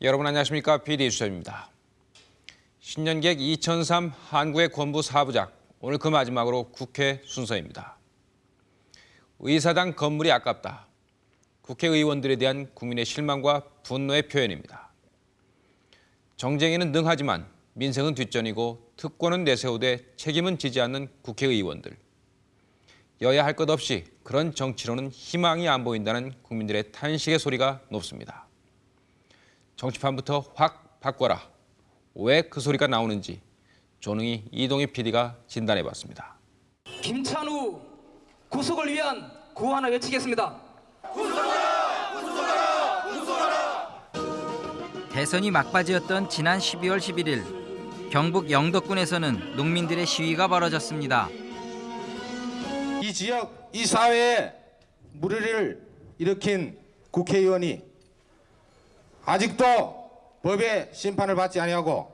여러분 안녕하십니까? PD 수첩입니다. 신년객 2003 한국의 권부 사부작 오늘 그 마지막으로 국회 순서입니다. 의사당 건물이 아깝다. 국회의원들에 대한 국민의 실망과 분노의 표현입니다. 정쟁에는 능하지만 민생은 뒷전이고 특권은 내세우되 책임은 지지 않는 국회의원들. 여야 할 것 없이 그런 정치로는 희망이 안 보인다는 국민들의 탄식의 소리가 높습니다. 정치판부터 확 바꿔라. 왜 그 소리가 나오는지 조능희 이동희 PD가 진단해봤습니다. 김찬우 구속을 위한 구호 하나 외치겠습니다. 대선이 막바지였던 지난 12월 11일 경북 영덕군에서는 농민들의 시위가 벌어졌습니다. 이 지역, 이 사회에 무리를 일으킨 국회의원이 아직도 법의 심판을 받지 아니하고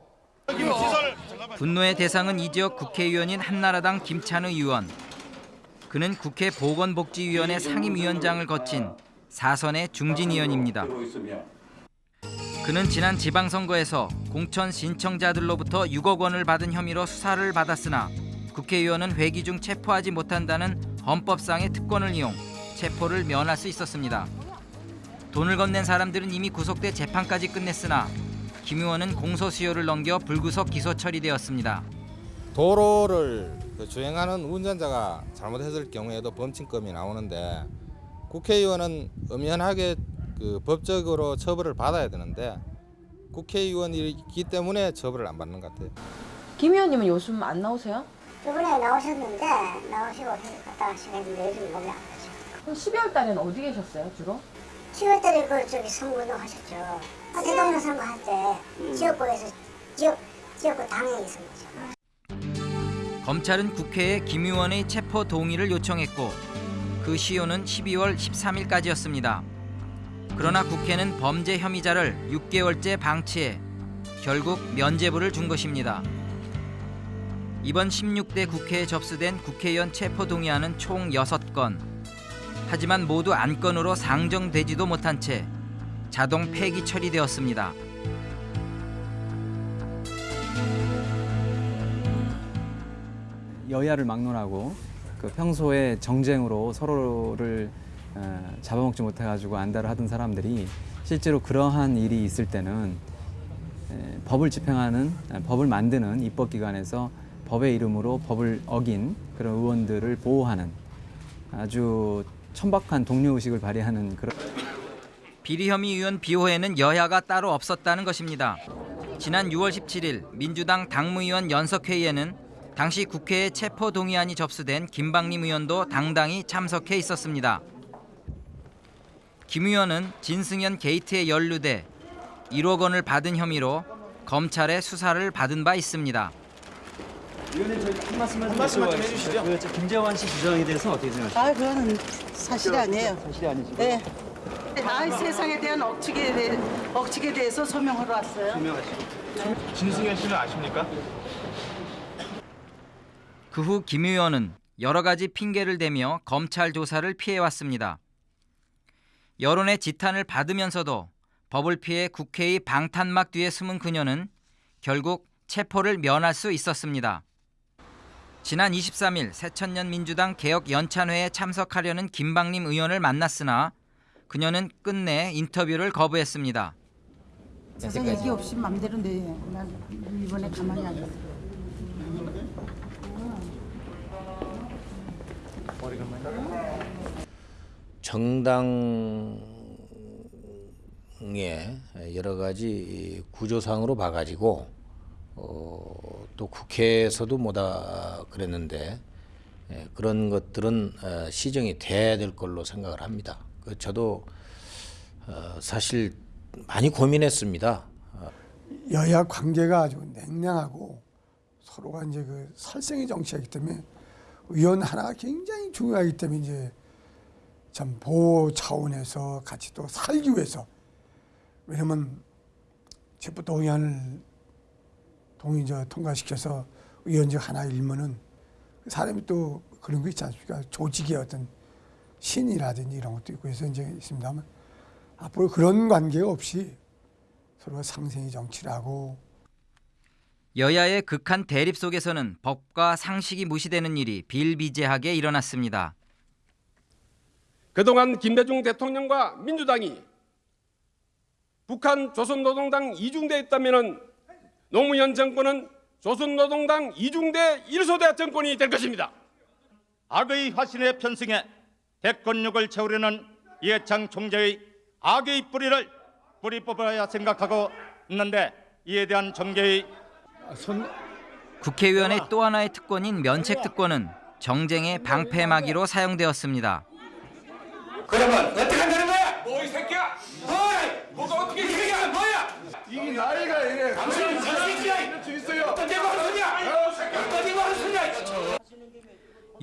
분노의 대상은 이 지역 국회의원인 한나라당 김찬우 의원. 그는 국회 보건복지위원회 상임위원장을 거친 사선의 중진 의원입니다. 그는 지난 지방선거에서 공천 신청자들로부터 6억 원을 받은 혐의로 수사를 받았으나 국회의원은 회기 중 체포하지 못한다는 헌법상의 특권을 이용 체포를 면할 수 있었습니다. 돈을 건넨 사람들은 이미 구속돼 재판까지 끝냈으나 김 의원은 공소시효를 넘겨 불구속 기소 처리되었습니다. 도로를 그 주행하는 운전자가 잘못했을 경우에도 범칙금이 나오는데 국회의원은 엄연하게 그 법적으로 처벌을 받아야 되는데 국회의원이기 때문에 처벌을 안 받는 것 같아요. 김 의원님은 요즘 안 나오세요? 저번에 나오셨는데 나오시고 갔다 가시는데 요즘 몸이 안. 그럼 12월 달에는 어디 계셨어요, 주로? 10월 달에 그 저기 선거운동 하셨죠. 아, 대통령 선거 할때 지역구에서 지역 지역구 당에 있은 거죠. 검찰은 국회에 김 의원의 체포 동의를 요청했고 그 시효는 12월 13일까지였습니다. 그러나 국회는 범죄 혐의자를 6개월째 방치해 결국 면죄부를 준 것입니다. 이번 16대 국회에 접수된 국회의원 체포 동의안은 총 6건. 하지만 모두 안건으로 상정되지도 못한 채 자동 폐기 처리되었습니다. 여야를 막론하고 그 평소에 정쟁으로 서로를 어, 잡아먹지 못해가지고 안달을 하던 사람들이 실제로 그러한 일이 있을 때는 에, 법을 집행하는 아, 법을 만드는 입법기관에서 법의 이름으로 법을 어긴 그런 의원들을 보호하는 아주 천박한 동료의식을 발휘하는 그런 비리 혐의 의원 비호에는 여야가 따로 없었다는 것입니다. 지난 6월 17일 민주당 당무위원 연석회의에는 당시 국회에 체포 동의안이 접수된 김방림 의원도 당당히 참석해 있었습니다. 김 의원은 진승현 게이트에 연루돼 1억 원을 받은 혐의로 검찰의 수사를 받은 바 있습니다. 한 말씀만 좀 해주시죠. 그 김재환 씨 주장에 대해서 어떻게 생각하세요? 아, 그거는 사실이 아니에요. 사실이 아니시고 네. 아, 세상에 대한 억측에, 대해, 억측에 대해서 소명하러 왔어요. 진승현 씨는 아십니까? 그 후 김 의원은 여러 가지 핑계를 대며 검찰 조사를 피해왔습니다. 여론의 지탄을 받으면서도 법을 피해 국회의 방탄막 뒤에 숨은 그녀는 결국 체포를 면할 수 있었습니다. 지난 23일 새천년 민주당 개혁 연찬회에 참석하려는 김방림 의원을 만났으나 그녀는 끝내 인터뷰를 거부했습니다. 세상 얘기 없이 맘대로 내. 난 이번에 가만히 안 있어. 정당의 여러 가지 구조상으로 봐가지고 어, 또 국회에서도 뭐다 그랬는데 예, 그런 것들은 어, 시정이 돼야 될 걸로 생각을 합니다. 그 저도 어, 사실 많이 고민했습니다. 여야 관계가 아주 냉랭하고 서로가 이제 그 살생의 정치이기 때문에 의원 하나가 굉장히 중요하기 때문에 이제 참 보호 차원에서 같이 또 살기 위해서 왜냐면 체포 동의안을 동의 저 통과시켜서 의원직 하나 일면은 사람이 또 그런 거 있지 않습니까? 조직의 어떤 신이라든지 이런 것도 있고 해서 이제 있습니다만 앞으로 그런 관계가 없이 서로 상생의 정치를 하고 여야의 극한 대립 속에서는 법과 상식이 무시되는 일이 비일비재하게 일어났습니다. 그동안 김대중 대통령과 민주당이 북한 조선노동당 이중대 있다면 노무현 정권은 조선노동당 이중대 일소대 정권이 될 것입니다. 악의 화신에 편승해 대권력을 채우려는 이해창 총재의 악의 뿌리를 뿌리 뽑아야 생각하고 있는데 이에 대한 정계의 국회의원의 또 하나의 특권인 면책 특권은 정쟁의 방패막이로 사용되었습니다. 그러면 어떻게 한다는 거야? 뭐 이 새끼야? 뭐야? 뭐가 어떻게 이 새끼야? 뭐야? 이게 나이가 이래. 당신은 새끼야. 이럴 수 있어요. 어떤 데가 하는 소리야? 어떤 데가 하는 소리야?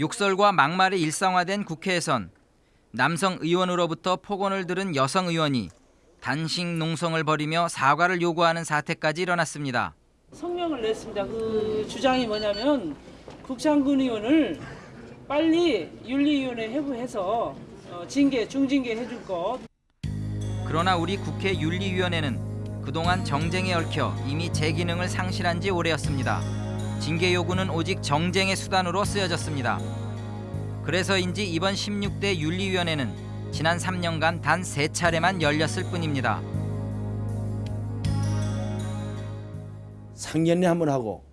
욕설과 막말이 일상화된 국회에선 남성 의원으로부터 폭언을 들은 여성 의원이 단식 농성을 벌이며 사과를 요구하는 사태까지 일어났습니다. 성명을 냈습니다. 그 주장이 뭐냐면 국장군 의원을 빨리 윤리위원회 회부해서 어, 징계, 중징계 해줄 것. 그러나 우리 국회 윤리위원회는 그동안 정쟁에 얽혀 이미 제 기능을 상실한 지 오래였습니다. 징계 요구는 오직 정쟁의 수단으로 쓰여졌습니다. 그래서인지 이번 16대 윤리위원회는 지난 3년간 단 세차례만 열렸을 뿐입니다. 상견례 한번 하고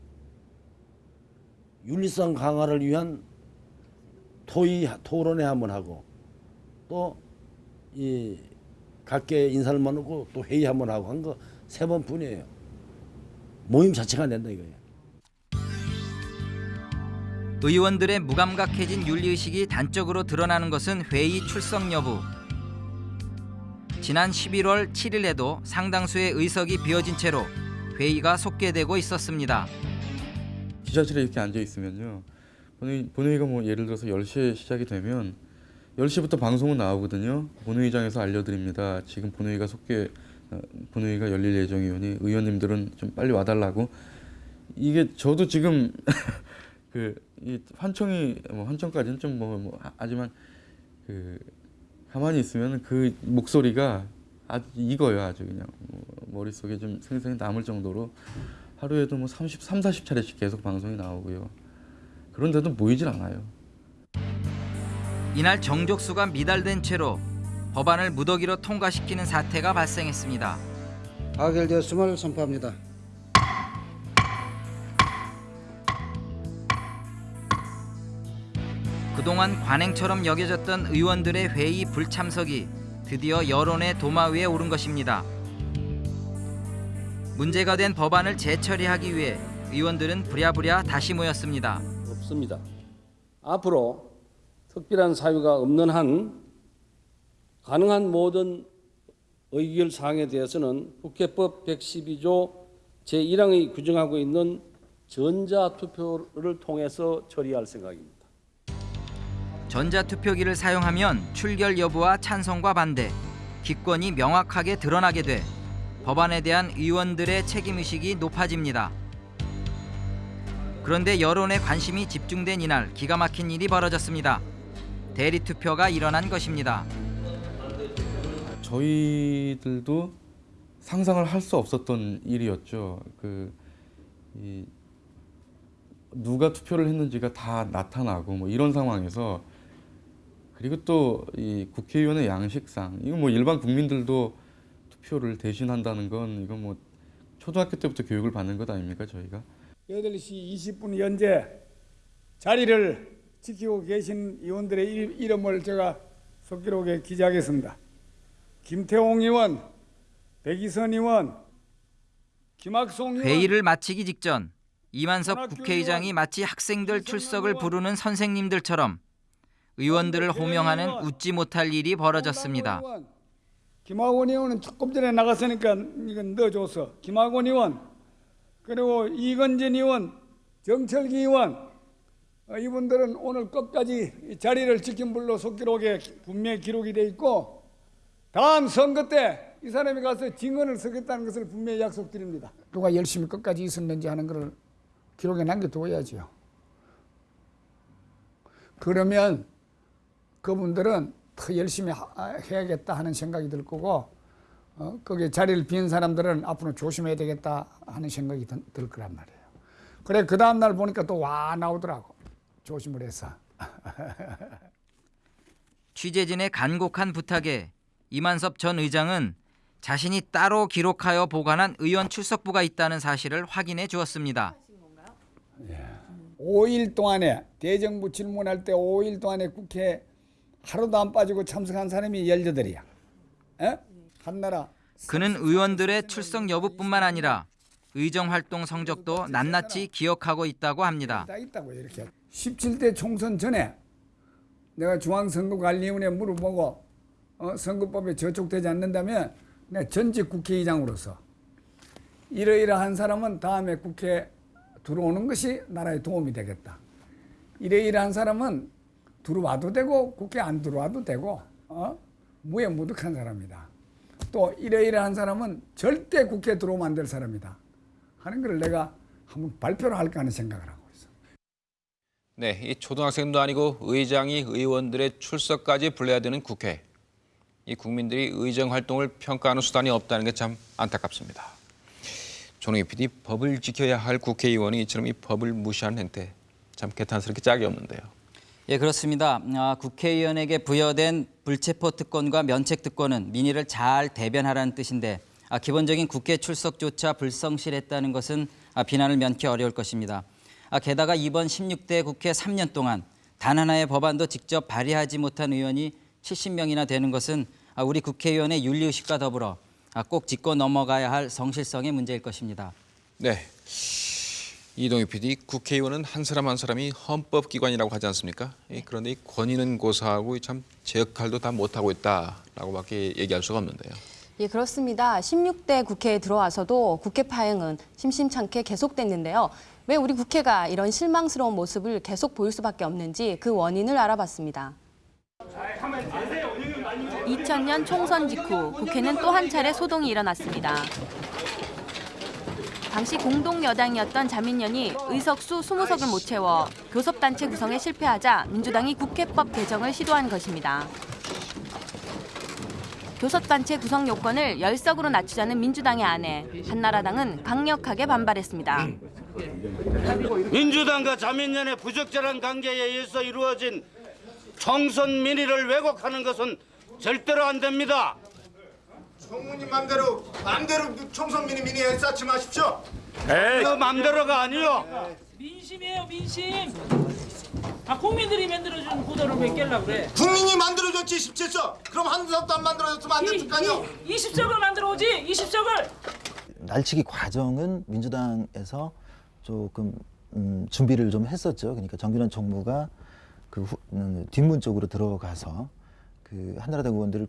윤리성 강화를 위한 토의 토론회 한 번 하고 또 이 각계 인사를 만나고 또 회의 한 번 하고 한 거 세 번뿐이에요. 모임 자체가 안 된다 이거예요. 의원들의 무감각해진 윤리의식이 단적으로 드러나는 것은 회의 출석 여부. 지난 11월 7일에도 상당수의 의석이 비어진 채로 회의가 속개되고 있었습니다. 기자실에 이렇게 앉아 있으면요. 본회의, 본회의가 뭐 예를 들어서 10시에 시작이 되면 10시부터 방송은 나오거든요. 본회의장에서 알려드립니다. 지금 본회의가 속개 어, 본회의가 열릴 예정이오니 의원님들은 좀 빨리 와달라고. 이게 저도 지금 그이 환청이 뭐 환청까지는 좀뭐 뭐, 하지만 그 가만히 있으면 그 목소리가 아주 익어요 아주 그냥 뭐 머릿속에 좀 생생히 남을 정도로 하루에도 뭐 30, 3, 40차례씩 계속 방송이 나오고요. 그런데도 모이질 않아요. 이날 정족수가 미달된 채로 법안을 무더기로 통과시키는 사태가 발생했습니다. 가결되었음을 선포합니다. 그동안 관행처럼 여겨졌던 의원들의 회의 불참석이 드디어 여론의 도마 위에 오른 것입니다. 문제가 된 법안을 재처리하기 위해 의원들은 부랴부랴 다시 모였습니다. 없습니다. 앞으로 특별한 사유가 없는 한 가능한 모든 의결 사항에 대해서는 국회법 112조 제1항이 규정하고 있는 전자투표를 통해서 처리할 생각입니다. 전자투표기를 사용하면 출결 여부와 찬성과 반대, 기권이 명확하게 드러나게 돼 법안에 대한 의원들의 책임의식이 높아집니다. 그런데 여론의 관심이 집중된 이날 기가 막힌 일이 벌어졌습니다. 대리투표가 일어난 것입니다. 저희들도 상상을 할 수 없었던 일이었죠. 그 이, 누가 투표를 했는지가 다 나타나고 뭐 이런 상황에서 그리고 또 이 국회의원의 양식상 이거 뭐 일반 국민들도 투표를 대신한다는 건 이건 뭐 초등학교 때부터 교육을 받는 것 아닙니까 저희가 8시 20분 현재 자리를 지키고 계신 의원들의 일- 이름을 제가 속기록에 기재하겠습니다. 김태홍 의원, 백이선 의원, 김학송 의원, 회의를 마치기 직전 이만섭 국회의장이 마치 학생들 출석을 부르는 선생님들처럼 의원들을 호명하는 웃지 못할 일이 벌어졌습니다. 김학원 의원은 조금 전에 나갔으니까 이건 넣어줘서 김학원 의원 그리고 이건진 의원, 정철기 의원 어, 이분들은 오늘 끝까지 이 자리를 지킨 불로 속기록에 분명히 기록이 돼 있고 다음 선거 때 이 사람이 가서 증언을 쓰겠다는 것을 분명히 약속드립니다. 누가 열심히 끝까지 있었는지 하는 것을 기록에 남겨두어야죠. 그러면 그분들은 더 열심히 하- 해야겠다 하는 생각이 들 거고 어, 거기에 자리를 빈 사람들은 앞으로 조심해야 되겠다 하는 생각이 든- 들 거란 말이에요. 그래 그 다음 날 보니까 또 와 나오더라고. 조심을 해서. 취재진의 간곡한 부탁에 이만섭 전 의장은 자신이 따로 기록하여 보관한 의원 출석부가 있다는 사실을 확인해 주었습니다. 5일 동안에 대정부 질문할 때 5일 동안에 국회 하루도 안 빠지고 참석한 사람이 18이야. 에? 한나라 그는 의원들의 출석 여부뿐만 아니라 의정 활동 성적도 낱낱이 기억하고 있다고 합니다. 다 있다고 이렇게. 17대 총선 전에 내가 중앙선거관리위원회에 물어보고 어, 선거법에 저촉되지 않는다면 내가 전직 국회의장으로서 이러이러한 사람은 다음에 국회 들어오는 것이 나라에 도움이 되겠다. 이러이러한 사람은 들어와도 되고 국회 안 들어와도 되고 어? 무해무득한 사람이다. 또 이러이러한 사람은 절대 국회 들어오면 안 될 사람이다. 하는 걸 내가 한번 발표를 할까 하는 생각을 하고 있어. 네, 이 초등학생도 아니고 의장이 의원들의 출석까지 불러야 되는 국회. 이 국민들이 의정 활동을 평가하는 수단이 없다는 게 참 안타깝습니다. 조능희 PD, 법을 지켜야 할 국회의원이 이처럼 이 법을 무시하는 행태 참 개탄스럽게 짝이 없는데요. 예, 그렇습니다. 아, 국회의원에게 부여된 불체포 특권과 면책 특권은 민의를 잘 대변하라는 뜻인데 아, 기본적인 국회 출석조차 불성실했다는 것은 아, 비난을 면키 어려울 것입니다. 아, 게다가 이번 16대 국회 3년 동안 단 하나의 법안도 직접 발의하지 못한 의원이 70명이나 되는 것은 아, 우리 국회의원의 윤리의식과 더불어 아, 꼭 짚고 넘어가야 할 성실성의 문제일 것입니다. 네. 이동희 PD, 국회의원은 한 사람 한 사람이 헌법기관이라고 하지 않습니까? 이 그런데 이 권위는 고사하고 참 제 역할도 다 못하고 있다라고밖에 얘기할 수가 없는데요. 예, 그렇습니다. 16대 국회에 들어와서도 국회 파행은 심심찮게 계속됐는데요. 왜 우리 국회가 이런 실망스러운 모습을 계속 보일 수밖에 없는지 그 원인을 알아봤습니다. 2000년 총선 직후 국회는 또 한 차례 소동이 일어났습니다. 당시 공동 여당이었던 자민련이 의석수 20석을 못 채워 교섭단체 구성에 실패하자 민주당이 국회법 개정을 시도한 것입니다. 교섭단체 구성 요건을 10석으로 낮추자는 민주당의 안에 한나라당은 강력하게 반발했습니다. 민주당과 자민련의 부적절한 관계에 의해서 이루어진 총선 민의를 왜곡하는 것은 절대로 안 됩니다. 총무님 맘대로 맘대로 총선 미니 미니 쌓지 마십시오. 그 맘대로가 아니요. 민심이에요 민심. 아 국민들이 만들어준 구도를 왜 깰라 그래? 국민이 만들어줬지 17석. 그럼 한 석도 안 만들어줬으면 안 됐을 거 아니요. 20석을 만들어 오지 20석을. 날치기 과정은 민주당에서 조금 음, 준비를 좀 했었죠. 그러니까 정균환 총무가 그 후, 음, 뒷문 쪽으로 들어가서 그 한나라당 의원들을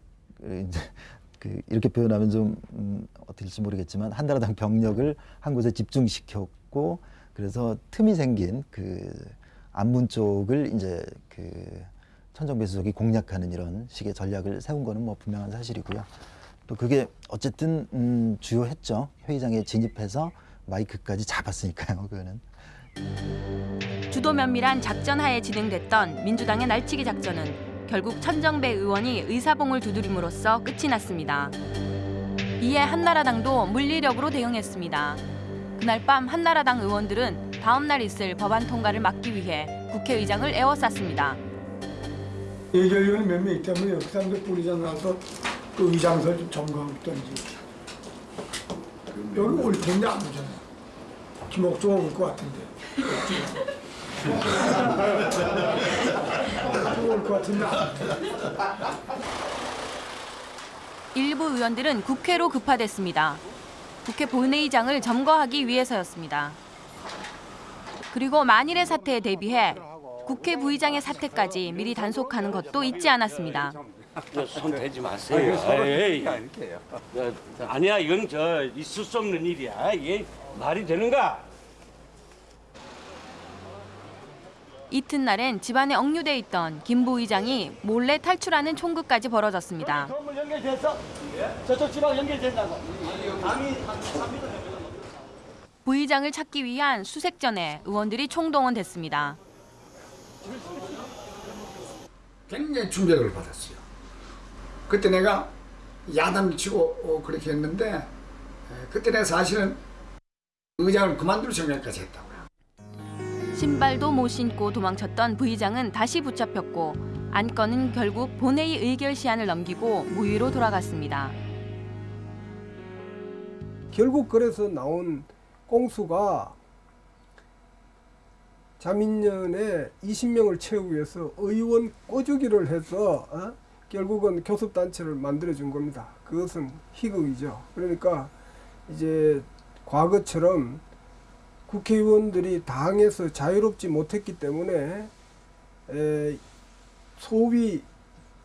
이제 그 이렇게 표현하면 좀 음, 될지 모르겠지만 한나라당 병력을 한 곳에 집중시켰고 그래서 틈이 생긴 그 안문 쪽을 이제 그 천정배 수석이 공략하는 이런 식의 전략을 세운 거는 뭐 분명한 사실이고요. 또 그게 어쨌든 음, 주요했죠. 회의장에 진입해서 마이크까지 잡았으니까요. 그거는. 주도 면밀한 작전 하에 진행됐던 민주당의 날치기 작전은 결국 천정배 의원이 의사봉을 두드림으로써 끝이 났습니다. 이에 한나라당도 물리력으로 대응했습니다. 그날 밤 한나라당 의원들은 다음 날 있을 법안 통과를 막기 위해 국회의장을 에워쌌습니다. 예결위원 몇명 있기 때문에 그 사람들 뿌리장 나서 그 의장설 좀 점검했던지 여기 올 텐데 안 오잖아. 김옥조가 올것 같은데. 일부 의원들은 국회로 급파됐습니다. 국회 본회의장을 점거하기 위해서였습니다. 그리고 만일의 사태에 대비해 국회 부의장의 사태까지 미리 단속하는 것도 잊지 않았습니다. 손 대지 마세요. 아니야 이건 저 있을 수 없는 일이야. 이게 말이 되는가? 이튿날엔 집안에 억류돼 있던 김 부의장이 몰래 탈출하는 총극까지 벌어졌습니다. 전부 연결됐어? 저쪽 집하고 연결된다고. 부의장을 찾기 위한 수색전에 의원들이 총동원됐습니다. 굉장히 충격을 받았어요. 그때 내가 야단을 치고 어, 그렇게 했는데 에, 그때는 사실은 의장을 그만둘 생각까지 했다고요. 신발도 못 신고 도망쳤던 부의장은 다시 붙잡혔고 안건은 결국 본회의 의결 시한을 넘기고 무위로 돌아갔습니다. 결국 그래서 나온 공수가 자민련에 20명을 채우기 위해서 의원 꼬주기를 해서 어? 결국은 교섭단체를 만들어준 겁니다. 그것은 희극이죠. 그러니까 이제 과거처럼 국회의원들이 당에서 자유롭지 못했기 때문에 에, 소위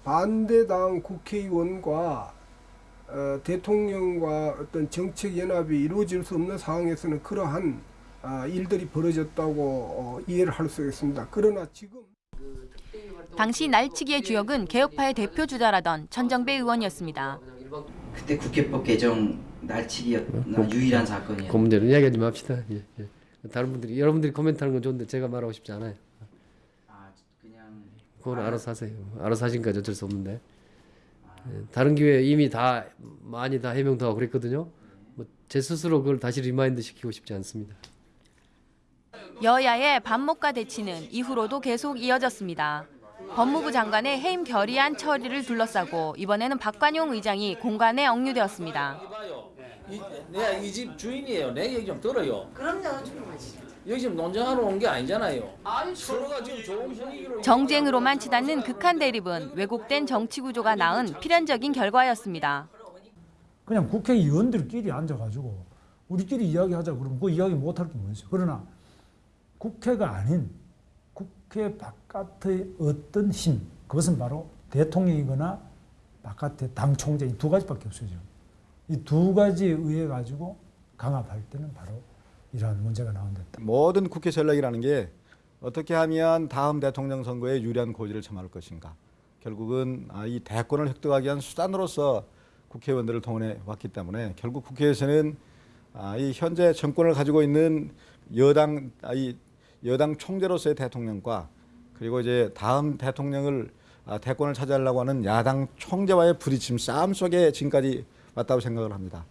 반대당 국회의원과 어, 대통령과 어떤 정책 연합이 이루어질 수 없는 상황에서는 그러한 아, 일들이 벌어졌다고 어, 이해를 할 수 있습니다. 그러나 지금 당시 날치기의 주역은 개혁파의 대표 주자라던 천정배 의원이었습니다. 그때 국회법 개정 날치기였나 유일한 사건이었. 그 문제는 이야기하지 맙시다. 예, 예. 다른 분들이 여러분들이 코멘트하는 건 좋은데 제가 말하고 싶지 않아요. 그건 알아서 하세요. 알아서 하신 거지 어쩔 수 없는데. 예, 다른 기회에 이미 다 많이 다 해명도 하고 그랬거든요. 뭐 제 스스로 그걸 다시 remind 시키고 싶지 않습니다. 여야의 반목과 대치는 이후로도 계속 이어졌습니다. 법무부 장관의 해임 결의안 처리를 둘러싸고 이번에는 박관용 의장이 공관에 억류되었습니다. 이, 내가 이 집 주인이에요. 내 얘기 좀 들어요. 그럼요. 여기 지금 논쟁하러 온 게 아니잖아요. 서로가 지금 좋은 분위기로 정쟁으로만 치닫는 극한 대립은 왜곡된 정치 구조가 낳은 필연적인 결과였습니다. 그냥 국회의원들끼리 앉아가지고 우리끼리 이야기하자 그러면 그 이야기 못할 게 뭐겠어요. 그러나 국회가 아닌 국회 바깥의 어떤 힘, 그것은 바로 대통령이거나 바깥의 당 총재 이두 가지밖에 없어요. 이 두 가지에 의해 가지고 강압할 때는 바로 이러한 문제가 나온다. 모든 국회 전략이라는 게 어떻게 하면 다음 대통령 선거에 유리한 고지를 점할 것인가. 결국은 아, 이 대권을 획득하기 위한 수단으로서 국회의원들을 동원해 왔기 때문에 결국 국회에서는 아, 이 현재 정권을 가지고 있는 여당 아, 이 여당 총재로서의 대통령과 그리고 이제 다음 대통령을 아, 대권을 차지하려고 하는 야당 총재와의 부딪힘 싸움 속에 지금까지 왔다고 생각을 합니다.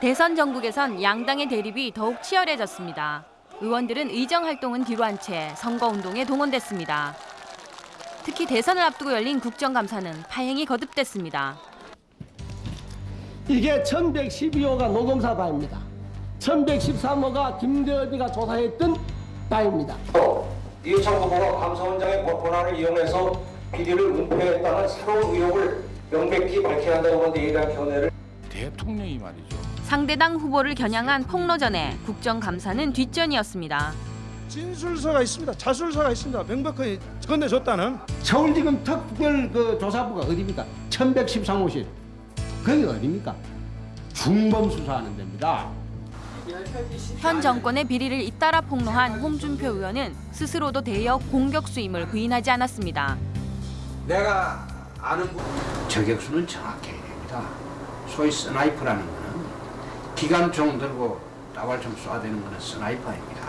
대선 전국에선 양당의 대립이 더욱 치열해졌습니다. 의원들은 의정 활동은 뒤로 한 채 선거 운동에 동원됐습니다. 특히 대선을 앞두고 열린 국정감사는 파행이 거듭됐습니다. 이게 1112호가 노동사 바입니다. 1113호가 김대엽이가 조사했던 바입니다. 이해창 후보가 감사원장의 권한을 이용해서 비리를 은폐했다는 새로운 의혹을 명백히 밝혀야 한다고 하는데 이에 대한 견해를 대통령이 말이죠. 상대당 후보를 겨냥한 폭로전에 국정감사는 뒷전이었습니다. 진술서가 있습니다. 자술서가 있습니다. 명백하게 건네줬다는. 서울지검 특별 그 조사부가 어디입니까? 1113호실. 거기 어디입니까? 중범 수사하는 데입니다. 현 정권의 비리를 잇따라 폭로한 홍준표 의원은 스스로도 대여 공격수임을 부인하지 않았습니다. 내가 아는 분 저격수는 정확해야 됩니다. 소위 sniper라는 거는 기관총 들고 따발총 쏴대는 거는 sniper입니다.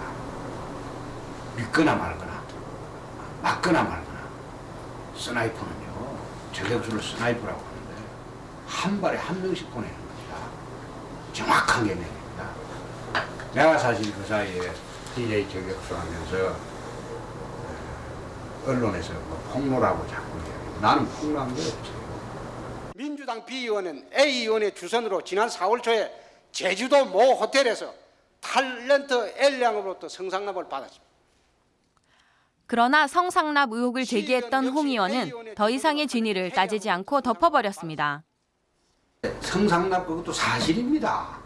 믿거나 말거나 맞거나 말거나 sniper는요 저격수를 sniper라고 하는데 한 발에 한 명씩 보내는 겁니다. 정확한 개념입니다. 내가 사실 그 사이에 DJ 저격수 하면서 언론에서 뭐 폭로라고 자꾸 이야기해요. 나는 게 없어요. 민주당 비의원은 A 의원의 주선으로 지난 4월 초에 제주도 모 호텔에서 탤런트 L양으로부터 성상납을 받았습니다. 그러나 성상납 의혹을 제기했던 홍 의원은 더 이상의 진위를 따지지 않고 덮어버렸습니다. 성상납 그것도 사실입니다.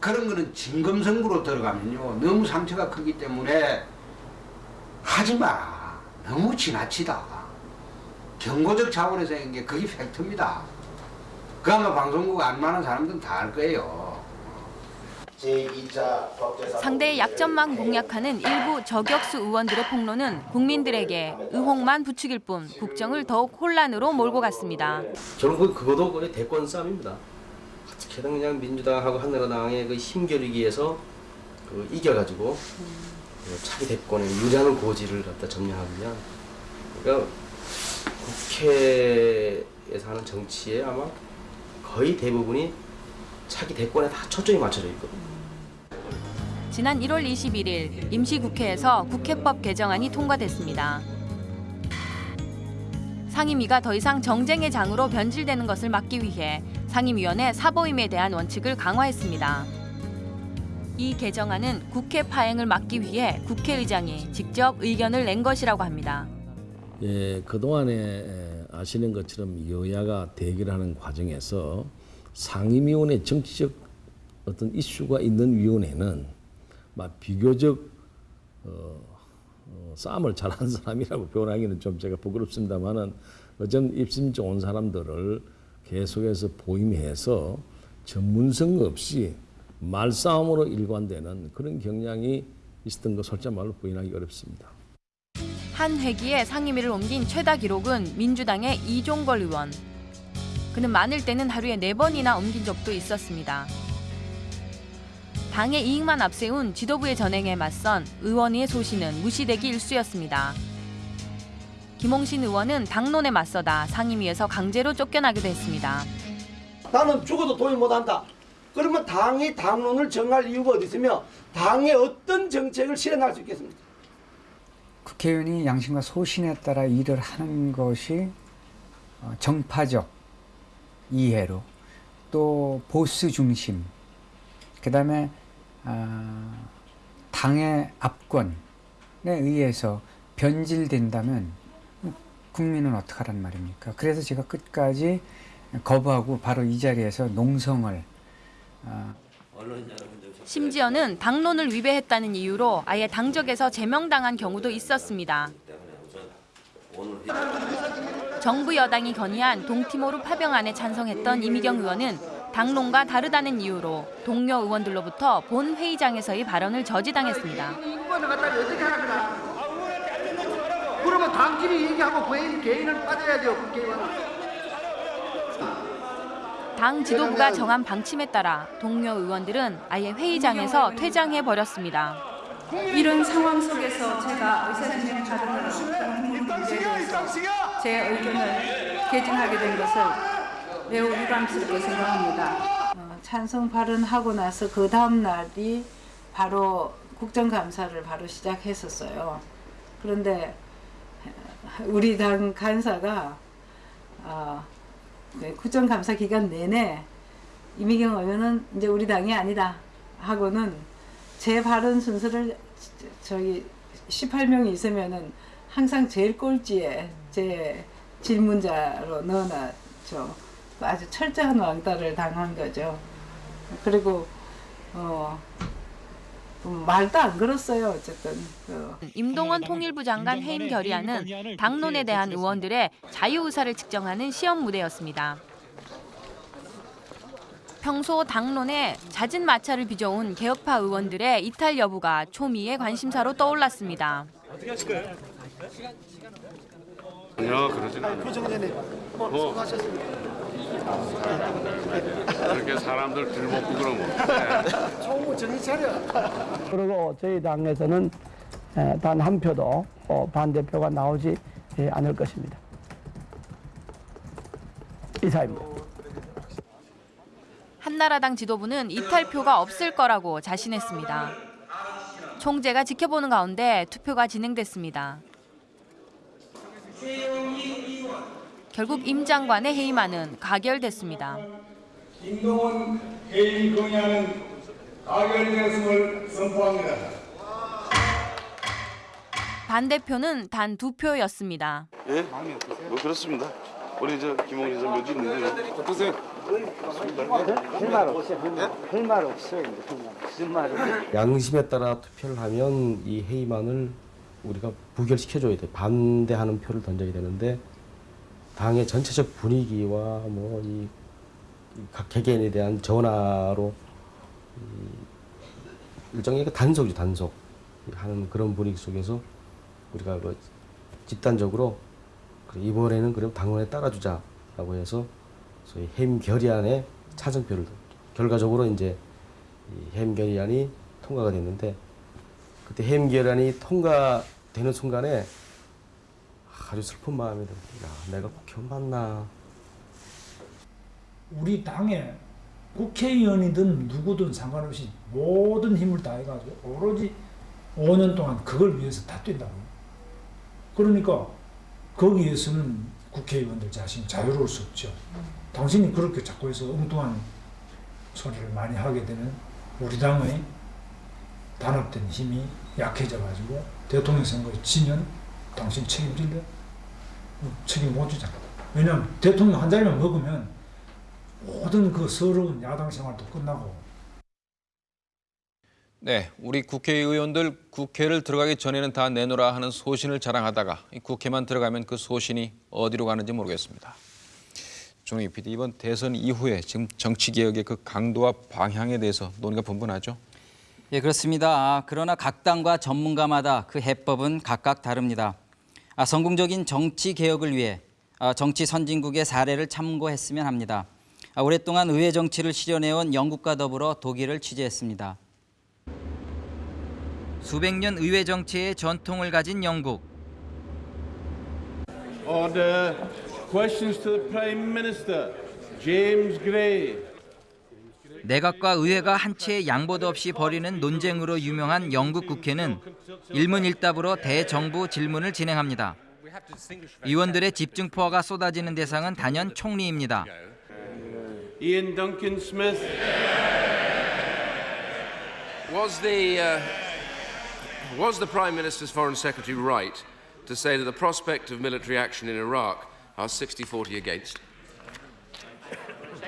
그런 거는 진검승부로 들어가면요 너무 상처가 크기 때문에 하지 마. 너무 지나치다. 경고적 차원에서 한 게 그게 팩트입니다. 그 아마 방송국 안만한 사람들은 다 알 거예요. 상대의 약점만 공략하는 일부 저격수 의원들의 폭로는 국민들에게 의혹만 부추길 뿐 국정을 더욱 혼란으로 몰고 갔습니다. 저는 그 그거도 거의 대권 싸움입니다. 어떻게든 그냥 민주당하고 한나라당의 그 힘겨루기 위해서 그 이겨가지고 그 차기 대권에 유리한 고지를 갖다 점령하기 위한 그러니까 국회에서 하는 정치에 아마 거의 대부분이 차기 대권에 다 초점이 맞춰져 있거든요. 지난 1월 21일 임시국회에서 국회법 개정안이 통과됐습니다. 상임위가 더 이상 정쟁의 장으로 변질되는 것을 막기 위해 상임위원회 사보임에 대한 원칙을 강화했습니다. 이 개정안은 국회 파행을 막기 위해 국회의장이 직접 의견을 낸 것이라고 합니다. 예, 그동안에 에, 아시는 것처럼 여야가 대결하는 과정에서 상임위원회 정치적 어떤 이슈가 있는 위원회는 막 비교적 어, 어, 싸움을 잘하는 사람이라고 표현하기는 좀 제가 부끄럽습니다만은 어쩜 입심 좋은 사람들을 계속해서 보임해서 전문성 없이 말싸움으로 일관되는 그런 경향이 있었던 거 솔직히 말로 부인하기 어렵습니다. 한 회기에 상임위를 옮긴 최다 기록은 민주당의 이종걸 의원. 그는 많을 때는 하루에 네번이나 옮긴 적도 있었습니다. 당의 이익만 앞세운 지도부의 전행에 맞선 의원의 소신은 무시되기 일쑤였습니다. 김홍신 의원은 당론에 맞서다 상임위에서 강제로 쫓겨나기도 했습니다. 나는 죽어도 동의 못한다. 그러면 당이 당론을 정할 이유가 어디 있으며 당의 어떤 정책을 실행할 수 있겠습니까? 국회의원이 양심과 소신에 따라 일을 하는 것이 어, 정파적 이해로 또 보수 중심 그 다음에 아, 당의 압권에 의해서 변질된다면 국민은 어떡하란 말입니까? 그래서 제가 끝까지 거부하고 바로 이 자리에서 농성을 아, 심지어는 당론을 위배했다는 이유로 아예 당적에서 제명당한 경우도 있었습니다. 정부 여당이 건의한 동티모르 파병안에 찬성했던 이미경 의원은 당론과 다르다는 이유로 동료 의원들로부터 본 회의장에서의 발언을 저지당했습니다. 그러면 당끼리 얘기하고 개인, 개인은 빠져야 돼요 국회의원은. 당 지도부가 정한 방침에 따라 동료 의원들은 아예 회의장에서 퇴장해 버렸습니다. 이런 상황 속에서 제가 의사진행 대해서 제 의견을 개진하게 된 것을 매우 유감스럽게 생각합니다. 어, 찬성 발언하고 나서 그 다음 날이 바로 국정감사를 바로 시작했었어요. 그런데 우리 당 간사가 어, 네, 국정감사 기간 내내 이미경 의원은 이제 우리 당이 아니다 하고는 제 발언 순서를 저기 18명이 있으면은 항상 제일 꼴찌에 제 질문자로 넣어놨죠. 아주 철저한 왕따를 당한 거죠. 그리고 어 말도 안 걸었어요. 어쨌든 그. 임동원 통일부 장관 해임 결의안은 당론에 대한 의원들의 자유 의사를 측정하는 시험 무대였습니다. 평소 당론에 잦은 마찰을 빚어온 개혁파 의원들의 이탈 여부가 초미의 관심사로 떠올랐습니다. 어떻게 하실 거예요? 전혀 그러진 않아요. 표정 전에 뭐 뭐. 수고하셨습니다. 그렇게 사람들 들먹고 그러면 총무 정신 차려. 그리고 저희 당에서는 단 한 표도 어, 반대표가 나오지 예, 않을 것입니다. 이사입니다. 한나라당 지도부는 이탈표가 없을 거라고 자신했습니다. 총재가 지켜보는 가운데 투표가 진행됐습니다. 결국 임 장관의 해임안은 가결됐습니다. 김동원 해임 건의안은 가결되었음을 선포합니다. 반대표는 단 두 표였습니다. 예? 뭐 그렇습니다. 우리 저 김홍진 선 묘지 있는데 어떠세요? 할말 없어요. 할말 없어요. 무슨 말을? 양심에 따라 투표를 하면 이 회의만을 우리가 부결시켜줘야 돼. 반대하는 표를 던져야 되는데 당의 전체적 분위기와 뭐 이 각 개개인에 대한 전화로 이 일종의 그 단속이죠 단속. 하는 그런 분위기 속에서 우리가 뭐 집단적으로 이번에는 그럼 당론에 따라주자라고 해서 소위 해임 결의안에 찬성표를 결과적으로 이제 이 해임 결의안이 통과가 됐는데 그때 해임 결의안이 통과되는 순간에 아주 슬픈 마음이 듭니다. 야, 내가 맞나? 우리 당에 국회의원이든 누구든 상관없이 모든 힘을 다해가지고 오로지 5년 동안 그걸 위해서 다 뛴다고. 그러니까 거기에서는 국회의원들 자신이 자유로울 수 없죠. 당신이 그렇게 자꾸 해서 엉뚱한 소리를 많이 하게 되면 우리 당의 단합된 힘이 약해져가지고 대통령 선거에 지면 당신 책임질래? 책임 못 지잖아. 왜냐하면 대통령 한 자리만 먹으면 모든 그 서러운 야당 생활도 끝나고 네, 우리 국회의원들 국회를 들어가기 전에는 다 내놓으라 하는 소신을 자랑하다가 이 국회만 들어가면 그 소신이 어디로 가는지 모르겠습니다. 종희 PD 이번 대선 이후에 지금 정치 개혁의 그 강도와 방향에 대해서 논의가 분분하죠. 예, 그렇습니다. 아, 그러나 각 당과 전문가마다 그 해법은 각각 다릅니다. 아, 성공적인 정치 개혁을 위해 아, 정치 선진국의 사례를 참고했으면 합니다. 아, 오랫동안 의회 정치를 실현해온 영국과 더불어 독일을 취재했습니다. 수백 년 의회 정치의 전통을 가진 영국. Order. Questions to the Prime Minister. James Gray. 내각과 의회가 한 채의 양보도 없이 벌이는 논쟁으로 유명한 영국 국회는 일문일답으로 대정부 질문을 진행합니다. 의원들의 집중 포화가 쏟아지는 대상은 단연 총리입니다. Ian Duncan Smith. Was the uh, was the Prime Minister's Foreign Secretary right to say that the prospect of military action in Iraq are 60-40 against?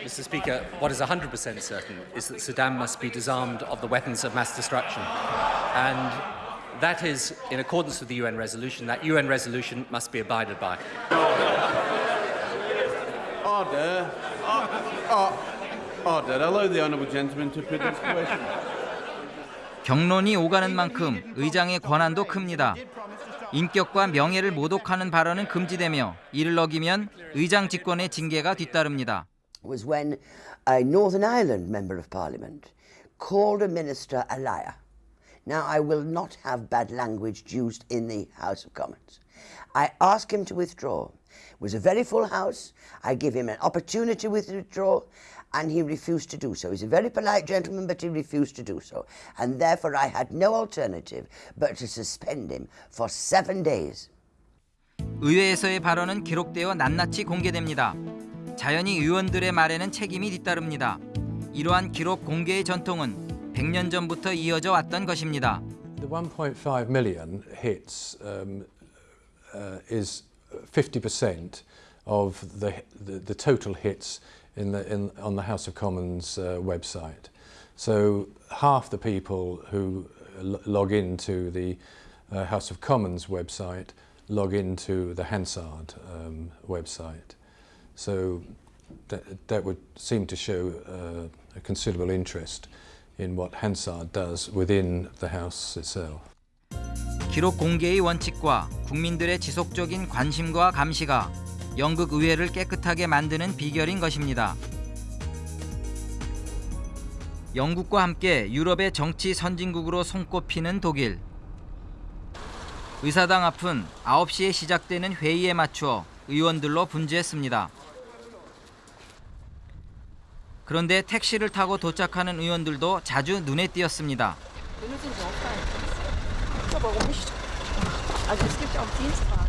Mr. Speaker, what is 100% certain is that Saddam must be disarmed of the weapons of mass destruction. And that is in accordance with the UN resolution. That UN resolution must be abided by. Order. Uh, order. Allow the honourable gentleman to put his question. 경론이 오가는 만큼 의장의 권한도 큽니다. 인격과 명예를 모독하는 발언은 금지되며 이를 어기면 의장 직권의 징계가 뒤따릅니다. was when a Northern Ireland Member of Parliament called a minister a liar. Now, I will not have bad language used in the House of Commons. I ask him to withdraw. It was a very full House. I give him an opportunity to withdraw, and he refused to do so. He's a very polite gentleman, but he refused to do so. And therefore, I had no alternative but to suspend him for seven days. 의회에서의 발언은 기록되어 낱낱이 공개됩니다. 자연히 의원들의 말에는 책임이 뒤따릅니다. 이러한 기록 공개의 전통은 100년 전부터 이어져 왔던 것입니다. The 1.5 million hits um, uh, is 50% of the, the, the total hits in the, in, on the House of Commons uh, website. So half the people who log into the uh, House of Commons website log into the Hansard um, website. So that, that would seem to show uh, a considerable interest in what Hansard does within the House itself. 기록 공개의 원칙과 국민들의 지속적인 관심과 감시가 영국 의회를 깨끗하게 만드는 비결인 것입니다. 영국과 함께 유럽의 정치 선진국으로 손꼽히는 독일. 의사당 앞은 9시에 시작되는 회의에 맞추어 의원들로 분주했습니다. 그런데 택시를 타고 도착하는 의원들도 자주 눈에 띄었습니다. Also es gibt auch Dienstwagen.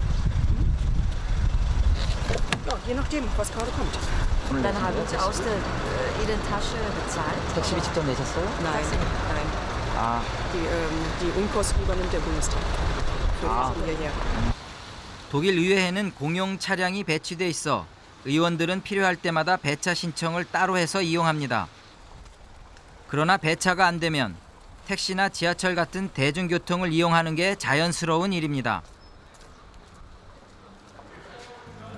Ja, je nachdem, was gerade kommt. Dann haben Sie aus der äh, Ihrer Tasche bezahlt? 택시비 직접 내셨어요? Nein, nein. Ah. Die, ähm, die Unkosten übernimmt der Bundestag. Für die Ah. Familie her. 독일 의회에는 공용 차량이 배치돼 있어 의원들은 필요할 때마다 배차 신청을 따로 해서 이용합니다. 그러나 배차가 안 되면 택시나 지하철 같은 대중교통을 이용하는 게 자연스러운 일입니다.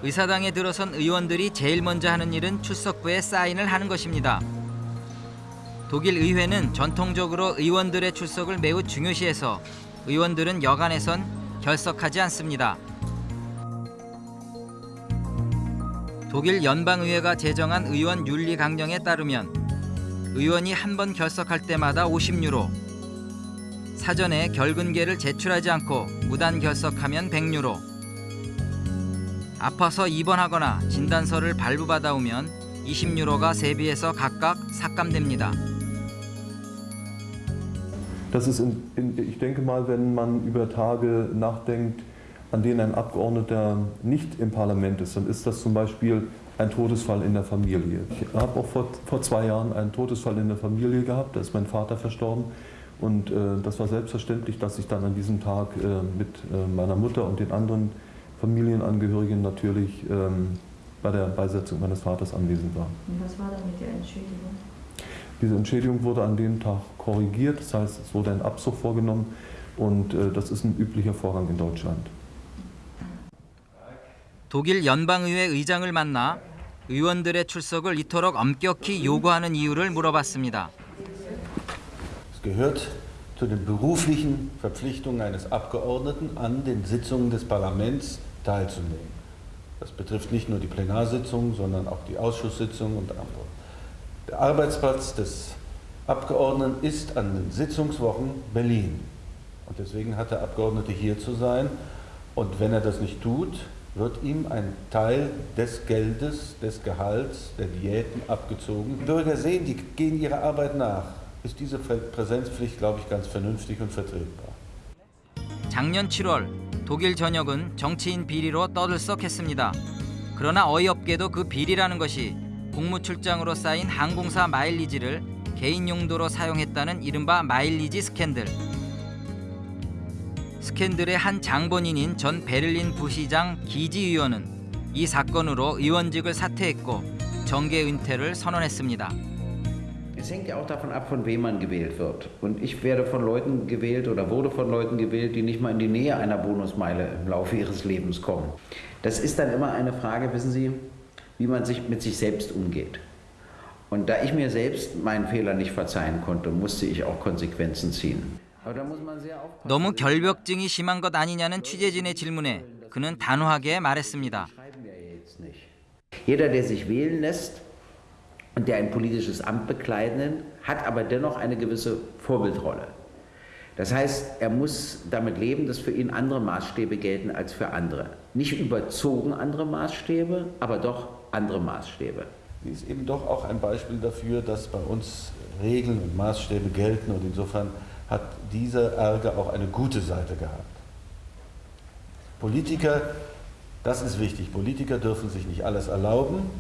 의사당에 들어선 의원들이 제일 먼저 하는 일은 출석부에 사인을 하는 것입니다. 독일 의회는 전통적으로 의원들의 출석을 매우 중요시해서 의원들은 여간에선 결석하지 않습니다. 독일 연방의회가 제정한 의원 윤리 강령에 따르면 의원이 한 번 결석할 때마다 50유로, 사전에 결근계를 제출하지 않고 무단 결석하면 100유로, 아파서 입원하거나 진단서를 발부받아 오면 20유로가 세비에서 각각 삭감됩니다. Das ist, in, in, ich denke mal, wenn man über Tage nachdenkt, an denen ein Abgeordneter nicht im Parlament ist, dann ist das zum Beispiel ein Todesfall in der Familie. Ich habe auch vor, vor zwei Jahren einen Todesfall in der Familie gehabt, da ist mein Vater verstorben. Und äh, das war selbstverständlich, dass ich dann an diesem Tag äh, mit äh, meiner Mutter und den anderen Familienangehörigen natürlich ähm, bei der Beisetzung meines Vaters anwesend war. Und was war dann mit der Entschädigung? Diese Entschädigung wurde an dem Tag korrigiert, das heißt, es wurde ein Abzug vorgenommen und äh, das ist ein üblicher Vorgang in Deutschland. 독일 연방의회 의장을 만나 의원들의 출석을 이토록 엄격히 요구하는 이유를 물어봤습니다. Es gehört zu den beruflichen Verpflichtungen eines Abgeordneten, an den Sitzungen des Parlaments teilzunehmen. Das betrifft nicht nur die Plenarsitzungen, sondern auch die Ausschusssitzungen und andere. Der Arbeitsplatz des Abgeordneten ist an den Sitzungswochen Berlin. Und deswegen hat der Abgeordnete hier zu sein. Und wenn er das nicht tut, wird ihm ein Teil des Geldes, des Gehalts, der Diäten abgezogen. Die Bürger sehen, die gehen ihrer Arbeit nach. Ist diese Präsenzpflicht, glaube ich, ganz vernünftig und vertretbar. 작년 7월 독일 전역은 정치인 비리로 떠들썩했습니다. 그러나 어이없게도 그 비리라는 것이 공무 출장으로 쌓인 항공사 마일리지를 개인 용도로 사용했다는 이른바 마일리지 스캔들. 스캔들의 한 장본인인 전 베를린 부시장 기지 의원은 이 사건으로 의원직을 사퇴했고 정계 은퇴를 선언했습니다. Es hängt ja auch davon ab, von wem man gewählt wird. Und ich werde von Leuten gewählt oder wurde von Leuten gewählt, die nicht mal in die Nähe einer Bonusmeile im Laufe ihres Lebens kommen. Das ist dann immer eine Frage, wissen Sie, wie man sich mit sich selbst umgeht. Und da ich mir selbst meinen Fehler nicht verzeihen konnte, musste ich auch Konsequenzen ziehen. Aber da muss man sehr aufpassen. 너무 결벽증이 심한 것 아니냐는 취재진의 질문에 그는 단호하게 말했습니다. Jeder, der sich wählen lässt und der ein politisches Amt bekleiden, hat aber dennoch eine gewisse Vorbildrolle. Das heißt, er muss damit leben, dass für ihn andere Maßstäbe gelten als für andere. Nicht überzogen andere Maßstäbe, aber doch andere Maßstäbe. Sie ist eben doch auch ein Beispiel dafür, dass bei uns Regeln und Maßstäbe gelten und insofern hat dieser Ärger auch eine gute Seite gehabt. Politiker, das ist wichtig, Politiker dürfen sich nicht alles erlauben.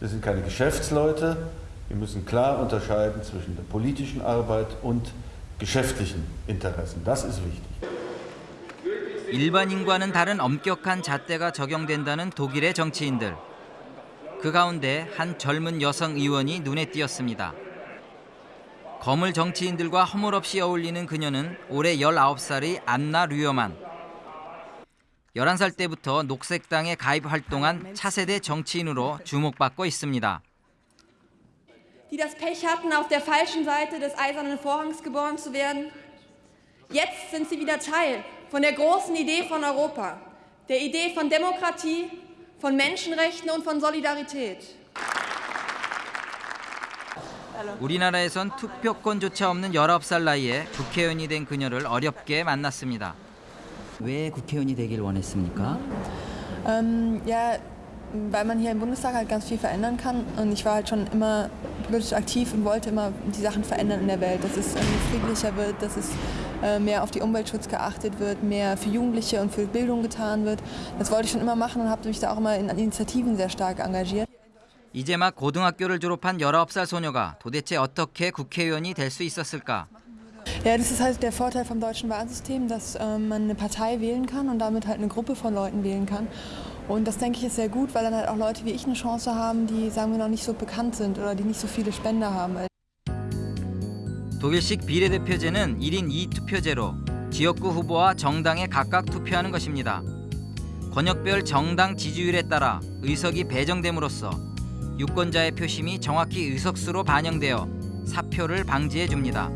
Wir sind keine Geschäftsleute. Wir müssen klar unterscheiden zwischen der politischen Arbeit und geschäftlichen Interessen. Das ist wichtig. 일반인과는 다른 엄격한 잣대가 적용된다는 독일의 정치인들. 그 가운데 한 젊은 여성 의원이 눈에 띄었습니다. 거물 정치인들과 허물없이 어울리는 그녀는 올해 19살의 안나 류어만. 11살 때부터 녹색당에 가입 활동한 차세대 정치인으로 주목받고 있습니다. die das Pech hatten, auf der falschen Seite des Eisernen Vorhangs geboren zu werden. Jetzt sind sie wieder Teil von der großen Idee von Europa, der Idee von Demokratie, von Menschenrechten und von Solidarität. 우리나라에선 투표권조차 없는 19살 나이에 국회의원이 된 그녀를 어렵게 만났습니다. 왜 국회의원이 되길 원했습니까? Ähm, ja, weil man hier im Bundestag halt ganz viel verändern kann. Und ich war halt schon immer politisch aktiv und wollte immer die Sachen verändern in der Welt, dass es ähm, friedlicher wird, dass es äh, mehr auf die Umweltschutz geachtet wird, mehr für Jugendliche und für Bildung getan wird. Das wollte ich schon immer machen und habe mich da auch immer in Initiativen sehr stark engagiert. 이제 막 고등학교를 졸업한 19살 소녀가 도대체 어떻게 국회의원이 될 수 있었을까? Ja, das ist halt der Vorteil vom deutschen Wahlsystem, dass ähm, man eine Partei wählen kann und damit halt eine Gruppe von Leuten wählen kann. Und das denke ich ist sehr gut, weil dann halt auch Leute wie ich eine Chance haben, die sagen wir noch nicht so bekannt sind oder die nicht so viele Spender haben. 독일식 비례대표제는 1인 2투표제로 지역구 후보와 정당에 각각 투표하는 것입니다. 권역별 정당 지지율에 따라 의석이 배정됨으로써 유권자의 표심이 정확히 의석수로 반영되어 사표를 방지해 줍니다.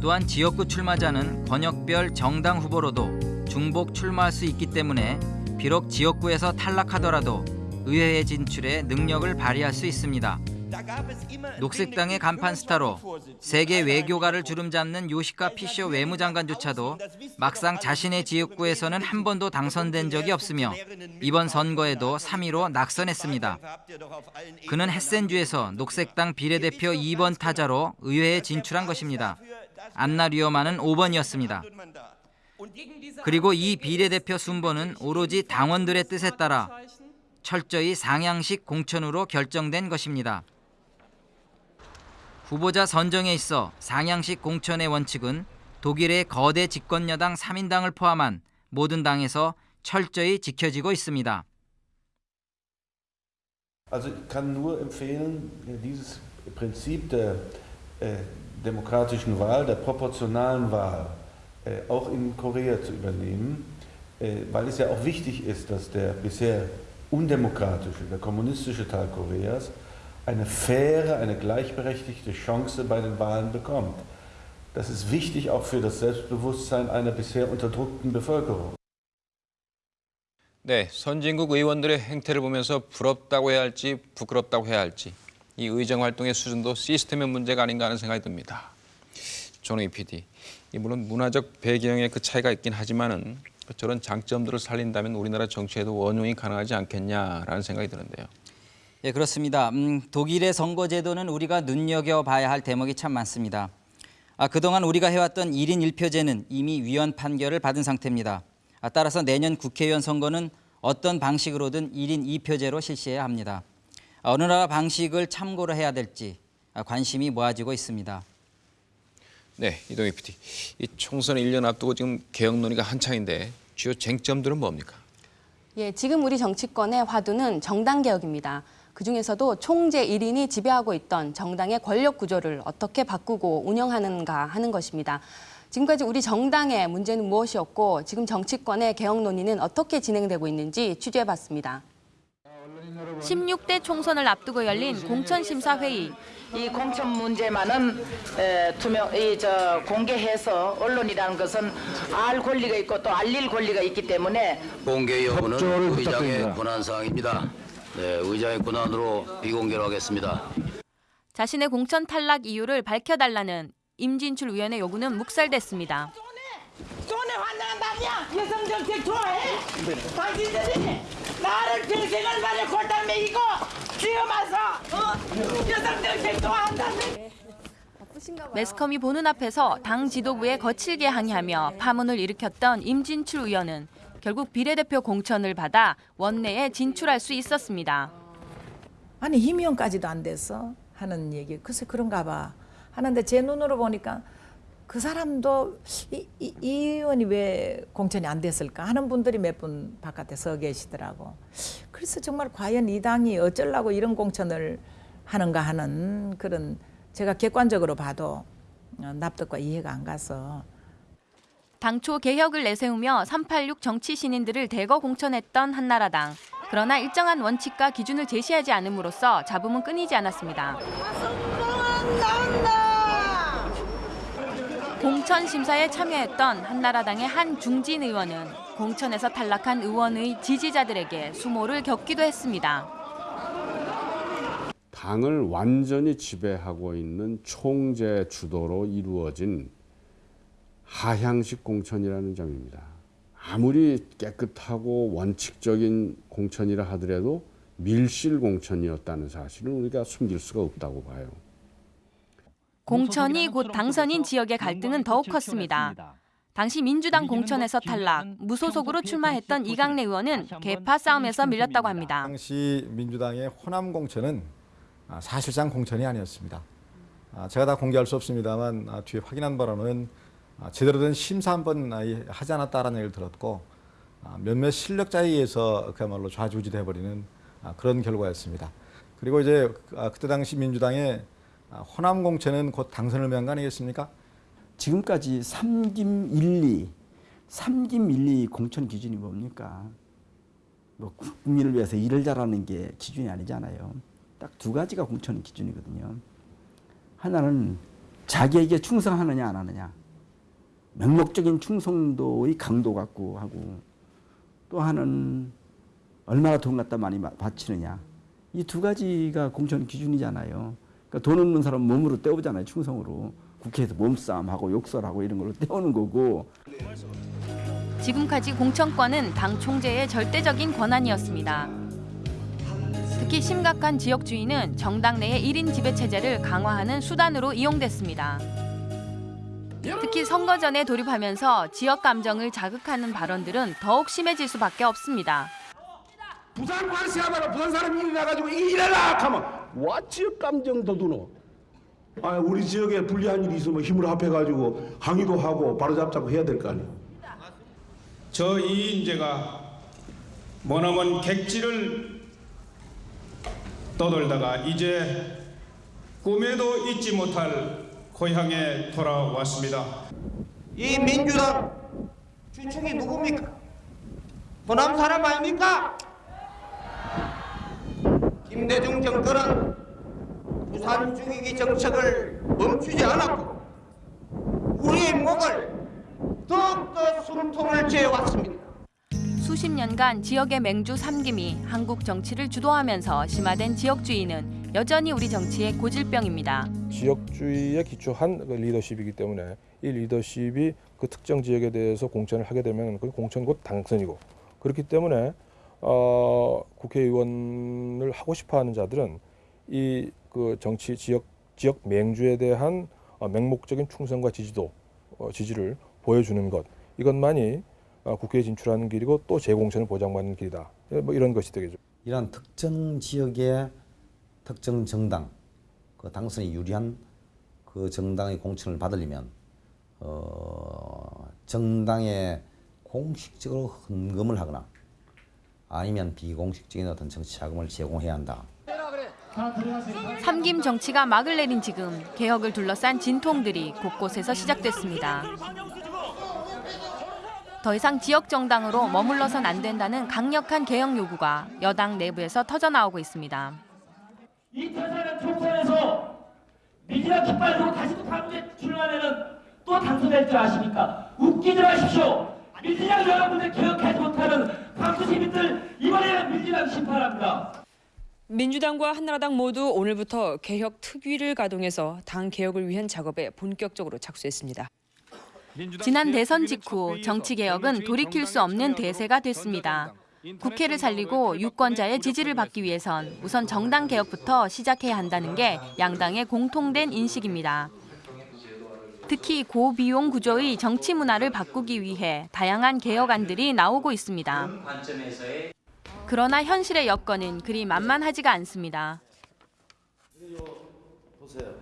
또한 지역구 출마자는 권역별 정당 후보로도 중복 출마할 수 있기 때문에 비록 지역구에서 탈락하더라도 의회에 진출해 능력을 발휘할 수 있습니다. 녹색당의 간판 스타로 세계 외교가를 주름잡는 요시카 피쇼 외무장관조차도 막상 자신의 지역구에서는 한 번도 당선된 적이 없으며 이번 선거에도 3위로 낙선했습니다. 그는 헤센주에서 녹색당 비례대표 2번 타자로 의회에 진출한 것입니다. 안나 류어만은 5번이었습니다. 그리고 이 비례대표 순번은 오로지 당원들의 뜻에 따라 철저히 상향식 공천으로 결정된 것입니다. 후보자 선정에 있어 상향식 공천의 원칙은 독일의 거대 집권여당 3인당을 포함한 모든 당에서 철저히 지켜지고 있습니다. Also ich kann nur empfehlen, dieses Prinzip der äh, demokratischen Wahl, der proportionalen Wahl, äh, auch in Korea zu übernehmen, äh, weil es ja auch wichtig ist, dass der bisher undemokratische, der kommunistische Teil Koreas eine faire, eine gleichberechtigte Chance bei den Wahlen bekommt. Das ist wichtig auch für das Selbstbewusstsein einer bisher unterdrückten Bevölkerung. 네, 선진국 의원들의 행태를 보면서 부럽다고 해야 할지 부끄럽다고 해야 할지 이 의정 활동의 수준도 시스템의 문제가 아닌가 하는 생각이 듭니다. 조능희 PD, 이 물론 문화적 배경의 그 차이가 있긴 하지만은 저런 장점들을 살린다면 우리나라 정치에도 원용이 가능하지 않겠냐라는 생각이 드는데요. 예, 그렇습니다. 음, 독일의 선거제도는 우리가 눈여겨봐야 할 대목이 참 많습니다. 아, 그동안 우리가 해왔던 1인 1표제는 이미 위헌 판결을 받은 상태입니다. 아, 따라서 내년 국회의원 선거는 어떤 방식으로든 1인 2표제로 실시해야 합니다. 아, 어느 나라 방식을 참고로 해야 될지 아, 관심이 모아지고 있습니다. 네, 이동희 PD. 이 총선 1년 앞두고 지금 개혁 논의가 한창인데 주요 쟁점들은 뭡니까? 예, 지금 우리 정치권의 화두는 정당 개혁입니다. 그중에서도 총재 1인이 지배하고 있던 정당의 권력 구조를 어떻게 바꾸고 운영하는가 하는 것입니다. 지금까지 우리 정당의 문제는 무엇이었고 지금 정치권의 개혁 논의는 어떻게 진행되고 있는지 취재해봤습니다. 16대 총선을 앞두고 열린 공천심사회의. 이 공천 문제만은 에, 투명, 이, 저, 공개해서 언론이라는 것은 알 권리가 있고 또 알릴 권리가 있기 때문에 공개 여부는 의장의. 권한 사항입니다. 네, 의장의 권한으로 비공개로 하겠습니다. 자신의 공천 탈락 이유를 밝혀달라는 임진출 의원의 요구는 묵살됐습니다. 손에 환장한 다냐? 여성 정책 좋아해? 당신들이 나를 평생을 말에 골탕 먹이고 지어마서 어? 여성 정책 좋아한다며 매스컴이 보는 앞에서 당 지도부에 거칠게 항의하며 파문을 일으켰던 임진출 의원은 결국 비례대표 공천을 받아 원내에 진출할 수 있었습니다. 아니 임의원까지도 안 돼서 하는 얘기. 글쎄 그런가 봐. 하는데 제 눈으로 보니까 그 사람도 이, 이, 이 의원이 왜 공천이 안 됐을까? 하는 분들이 몇 분 바깥에 서 계시더라고. 그래서 정말 과연 이 당이 어쩌려고 이런 공천을 하는가 하는 그런 제가 객관적으로 봐도 어, 납득과 이해가 안 가서 당초 개혁을 내세우며 386 정치 신인들을 대거 공천했던 한나라당. 그러나 일정한 원칙과 기준을 제시하지 않음으로써 잡음은 끊이지 않았습니다. 공천 심사에 참여했던 한나라당의 한 중진 의원은 공천에서 탈락한 의원의 지지자들에게 수모를 겪기도 했습니다. 당을 완전히 지배하고 있는 총재 주도로 이루어진 하향식 공천이라는 점입니다. 아무리 깨끗하고 원칙적인 공천이라 하더라도 밀실 공천이었다는 사실은 우리가 숨길 수가 없다고 봐요. 공천이 곧 당선인 지역의 갈등은 더욱 컸습니다. 당시 민주당 공천에서 탈락, 무소속으로 출마했던 이강래 의원은 개파 싸움에서 밀렸다고 합니다. 당시 민주당의 호남 공천은 아, 사실상 공천이 아니었습니다. 아, 제가 다 공개할 수 없습니다만 아, 뒤에 확인한 바로는 아, 제대로 된 심사 한번 하지 않았다라는 얘기를 들었고 아, 몇몇 실력자에 의해서 그야말로 좌지우지돼 버리는 아, 그런 결과였습니다. 그리고 이제 아, 그때 당시 민주당의 아, 호남 공천은 곧 당선을 위한 거 아니겠습니까? 지금까지 삼김 1, 2, 삼김 1, 2 공천 기준이 뭡니까? 뭐 국민을 위해서 일을 잘하는 게 기준이 아니잖아요. 딱 두 가지가 공천 기준이거든요. 하나는 자기에게 충성하느냐 안 하느냐. 명목적인 충성도의 강도 갖고 하고 또 하나는 얼마나 돈 갖다 많이 바치느냐. 이 두 가지가 공천 기준이잖아요. 그러니까 돈 없는 사람 몸으로 떼오잖아요. 충성으로. 국회에서 몸싸움하고 욕설하고 이런 걸로 떼오는 거고. 지금까지 공천권은 당 총재의 절대적인 권한이었습니다. 특히 심각한 지역 주의는 정당 내의 1인 지배 체제를 강화하는 수단으로 이용됐습니다. 특히 선거 전에 돌입하면서 지역 감정을 자극하는 발언들은 더욱 심해질 수밖에 없습니다. 부산 하다가 부산 사람이 일어나가지고 이래라! 하면 와 지역 감정 도두노. 아 우리 지역에 불리한 일이 있으면 힘을 합해가지고 항의도 하고 바로잡자고 해야 될 거 아니에요. 저 이인재가 머나먼 객지를 떠돌다가 이제 꿈에도 잊지 못할 고향에 돌아왔습니다. 이 민주당 주축이 누굽니까? 호남 사람 아닙니까? 김대중 정권은 부산 중위기 정책을 멈추지 않았고 우리의 목을 더욱더 숨통을 죄왔습니다. 수십 년간 지역의 맹주 삼김이 한국 정치를 주도하면서 심화된 지역주의는 여전히 우리 정치의 고질병입니다. 지역주의에 기초한 그 리더십이기 때문에 이 리더십이 그 특정 지역에 대해서 공천을 하게 되면 그 공천 곧 당선이고 그렇기 때문에 어, 국회의원을 하고 싶어하는 자들은 이 그 정치 지역 지역 맹주에 대한 어, 맹목적인 충성과 지지도 어, 지지를 보여주는 것 이것만이 어, 국회에 진출하는 길이고 또 재공천을 보장받는 길이다. 뭐 이런 것이 되겠죠. 이런 특정 지역의 특정 정당 그 당선이 유리한 그 정당의 공천을 받으려면 어, 정당에 공식적으로 헌금을 하거나 아니면 비공식적인 어떤 정치 자금을 제공해야 한다. 삼김 정치가 막을 내린 지금 개혁을 둘러싼 진통들이 곳곳에서 시작됐습니다. 더 이상 지역 정당으로 머물러선 안 된다는 강력한 개혁 요구가 여당 내부에서 터져나오고 있습니다. 이 태산은 총선에서 민주당 깃발 들고 다시 또 다음주에 출마하면은 또 당선될 줄 아십니까? 웃기지 마십시오. 민주당 여러분들 개혁하지 못하는 광주 시민들 이번에는 민주당 심판합니다. 민주당과 한나라당 모두 오늘부터 개혁 특위를 가동해서 당 개혁을 위한 작업에 본격적으로 착수했습니다. 지난 대선 직후 정치 개혁은 돌이킬 수 없는 대세가 됐습니다. 국회를 살리고 유권자의 지지를 받기 위해선 우선 정당 개혁부터 시작해야 한다는 게 양당의 공통된 인식입니다. 특히 고비용 구조의 정치 문화를 바꾸기 위해 다양한 개혁안들이 나오고 있습니다. 그러나 현실의 여건은 그리 만만하지가 않습니다. 보세요.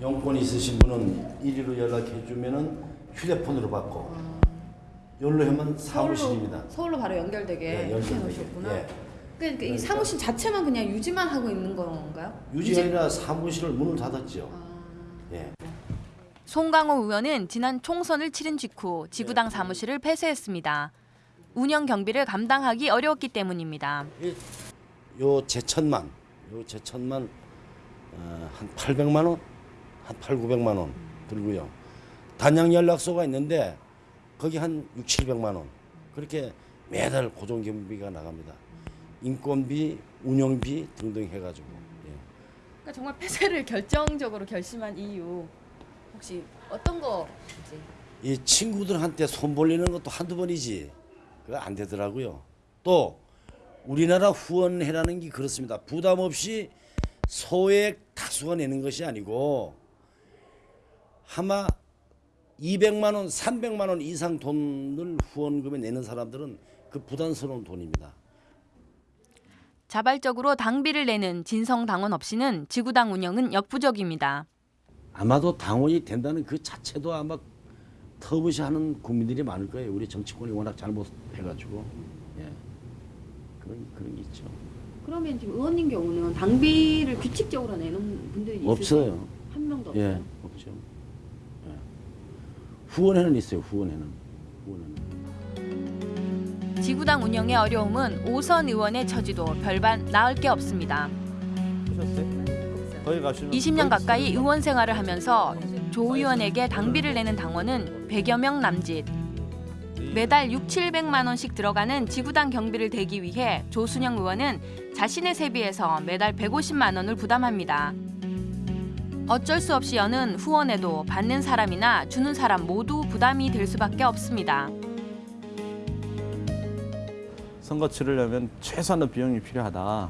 용건 있으신 분은 이리로 연락해 주면은 휴대폰으로 받고 열로 하면 사무실입니다. 서울로 바로 연결되게 예, 연결되게. 해놓으셨구나. 예. 그러니까 이 사무실 자체만 그냥 유지만 하고 있는 건가요? 유지가 아니라 사무실을 문을 닫았죠. 예. 송강호 의원은 지난 총선을 치른 직후 지구당 사무실을 폐쇄했습니다. 운영 경비를 감당하기 어려웠기 때문입니다. 요 제천만, 요 제천만 어, 한 800만 원, 한 8, 900만 원 들고요. 단양 연락소가 있는데 거기 한 6, 700만 원. 그렇게 매달 고정 경비가 나갑니다. 인건비, 운영비 등등 해가지고. 예. 그러니까 정말 폐쇄를 결정적으로 결심한 이유 혹시 어떤 거지? 이 친구들한테 손 벌리는 것도 한두 번이지. 그거 안 되더라고요. 또 우리나라 후원회라는 게 그렇습니다. 부담 없이 소액 다수가 내는 것이 아니고 아마 200만 원, 300만 원 이상 돈을 후원금에 내는 사람들은 그 부담스러운 돈입니다. 자발적으로 당비를 내는 진성 당원 없이는 지구당 운영은 역부족입니다. 아마도 당원이 된다는 그 자체도 아마 터부시하는 국민들이 많을 거예요. 우리 정치권이 워낙 잘못해가지고 예. 그런 그런 게 있죠. 그러면 지금 의원님 경우는 당비를 규칙적으로 내는 분들이? 없어요. 한 명도 없어요. 예, 없죠. 예. 후원회는 있어요. 후원회는. 후원회는. 지구당 운영의 어려움은 오선 의원의 처지도 별반 나을 게 없습니다. 거기 가시면 20년 가까이 의원 생활을 하면서 조 의원에게 당비를 내는 당원은 100여 명 남짓. 매달 6, 700만 원씩 들어가는 지구당 경비를 대기 위해 조순영 의원은 자신의 세비에서 매달 150만 원을 부담합니다. 어쩔 수 없이 여는 후원에도 받는 사람이나 주는 사람 모두 부담이 될 수밖에 없습니다. 선거 치르려면 최소한의 비용이 필요하다.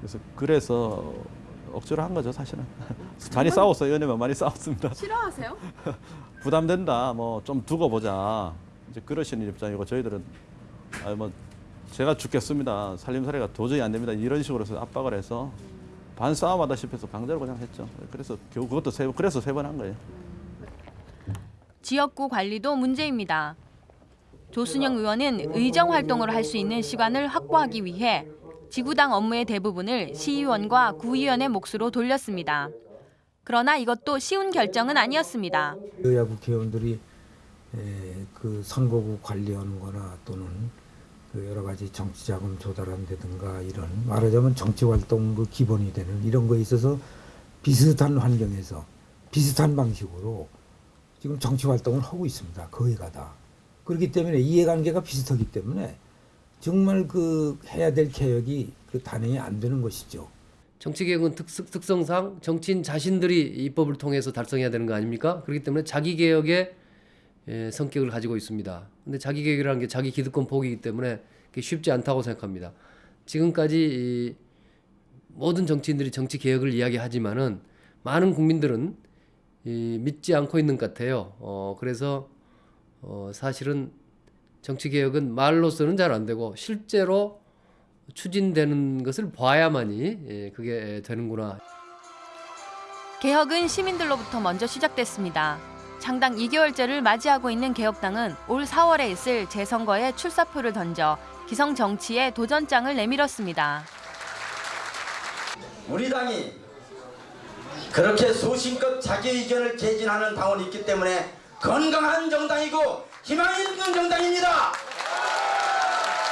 그래서 그래서 억지로 한 거죠 사실은. 많이 싸웠어요. 연예만 많이 싸웠습니다. 싫어하세요? 부담된다. 뭐 좀 두고 보자. 이제 그러시는 입장이고 저희들은 아뭐 제가 죽겠습니다. 살림살이가 도저히 안 됩니다. 이런 식으로 해서 압박을 해서 반싸움하다시피 해서 강제로 그냥 했죠. 그래서 겨우 그것도 세, 그래서 세 번 한 거예요. 지역구 관리도 문제입니다. 조순영 의원은 의정 활동을 할 수 있는 시간을 확보하기 위해 지구당 업무의 대부분을 시의원과 구의원의 몫으로 돌렸습니다. 그러나 이것도 쉬운 결정은 아니었습니다. 여야 국회의원들이 에, 그 선거구 관리하는 거나 또는 그 여러 가지 정치 자금 조달한다든가 이런 말하자면 정치 활동 그 기본이 되는 이런 거에 있어서 비슷한 환경에서 비슷한 방식으로 지금 정치 활동을 하고 있습니다. 거의가 다. 그렇기 때문에 이해관계가 비슷하기 때문에 정말 그 해야 될 개혁이 그 단행이 안 되는 것이죠. 정치개혁은 특, 특성상 정치인 자신들이 입법을 통해서 달성해야 되는 거 아닙니까? 그렇기 때문에 자기개혁의 예, 성격을 가지고 있습니다. 근데 자기개혁이라는 게 자기 기득권 포기이기 때문에 쉽지 않다고 생각합니다. 지금까지 이 모든 정치인들이 정치 개혁을 이야기하지만은 많은 국민들은 이 믿지 않고 있는 것 같아요. 어, 그래서 어, 사실은 정치 개혁은 말로서는 잘 안 되고 실제로 추진되는 것을 봐야만이 예, 그게 되는구나. 개혁은 시민들로부터 먼저 시작됐습니다. 창당 2개월째를 맞이하고 있는 개혁당은 올 4월에 있을 재선거에 출사표를 던져 기성 정치에 도전장을 내밀었습니다. 우리 당이 그렇게 소신껏 자기 의견을 개진하는 당원이 있기 때문에 건강한 정당이고 희망 있는 정당입니다.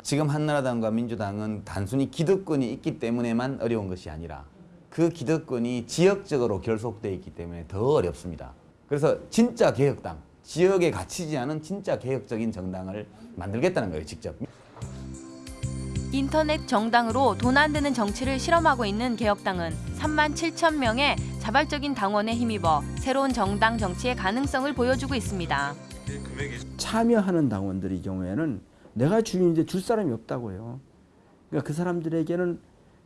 지금 한나라당과 민주당은 단순히 기득권이 있기 때문에만 어려운 것이 아니라 그 기득권이 지역적으로 결속돼 있기 때문에 더 어렵습니다. 그래서 진짜 개혁당, 지역에 갇히지 않은 진짜 개혁적인 정당을 만들겠다는 거예요, 직접. 인터넷 정당으로 돈 안 드는 정치를 실험하고 있는 개혁당은 3만 7천 명의 자발적인 당원에 힘입어 새로운 정당 정치의 가능성을 보여주고 있습니다. 참여하는 당원들의 경우에는 내가 주인인데 줄 사람이 없다고요. 그러니까 그 사람들에게는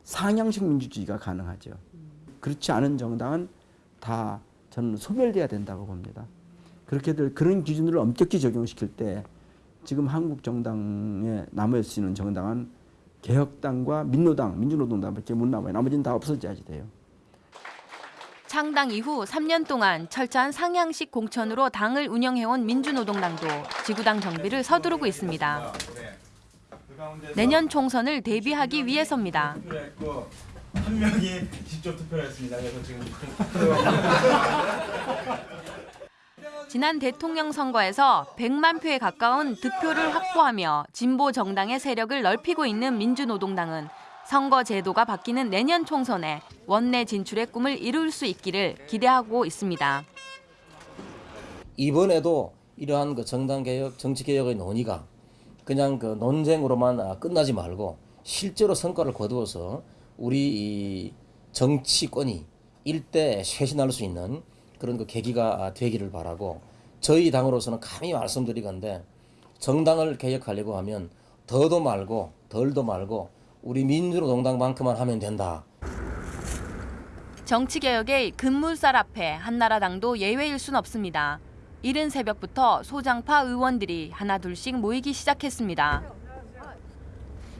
상향식 민주주의가 가능하죠. 그렇지 않은 정당은 다 저는 소멸돼야 된다고 봅니다. 그렇게 될 그런 기준을 엄격히 적용시킬 때 지금 한국 정당에 남아 있는 정당은 개혁당과 민노당, 민주노동당밖에 못 남아요. 나머지는 다 없어져야지 돼요. 창당 이후 3년 동안 철저한 상향식 공천으로 당을 운영해온 민주노동당도 지구당 정비를 서두르고 있습니다. 내년 총선을 대비하기 위해서입니다. 한 명이 직접 투표를 했습니다. 그래서 지금 지난 대통령 선거에서 100만 표에 가까운 득표를 확보하며 진보 정당의 세력을 넓히고 있는 민주노동당은 선거 제도가 바뀌는 내년 총선에 원내 진출의 꿈을 이룰 수 있기를 기대하고 있습니다. 이번에도 이러한 그 정당 개혁, 정치 개혁의 논의가 그냥 그 논쟁으로만 아, 끝나지 말고 실제로 성과를 거두어서 우리 이 정치권이 일대 쇄신할 수 있는 그런 그 계기가 되기를 바라고 저희 당으로서는 감히 말씀드리건데 정당을 개혁하려고 하면 더도 말고 덜도 말고 우리 민주노동당만큼만 하면 된다. 정치개혁의 급물살 앞에 한나라당도 예외일 순 없습니다. 이른 새벽부터 소장파 의원들이 하나둘씩 모이기 시작했습니다.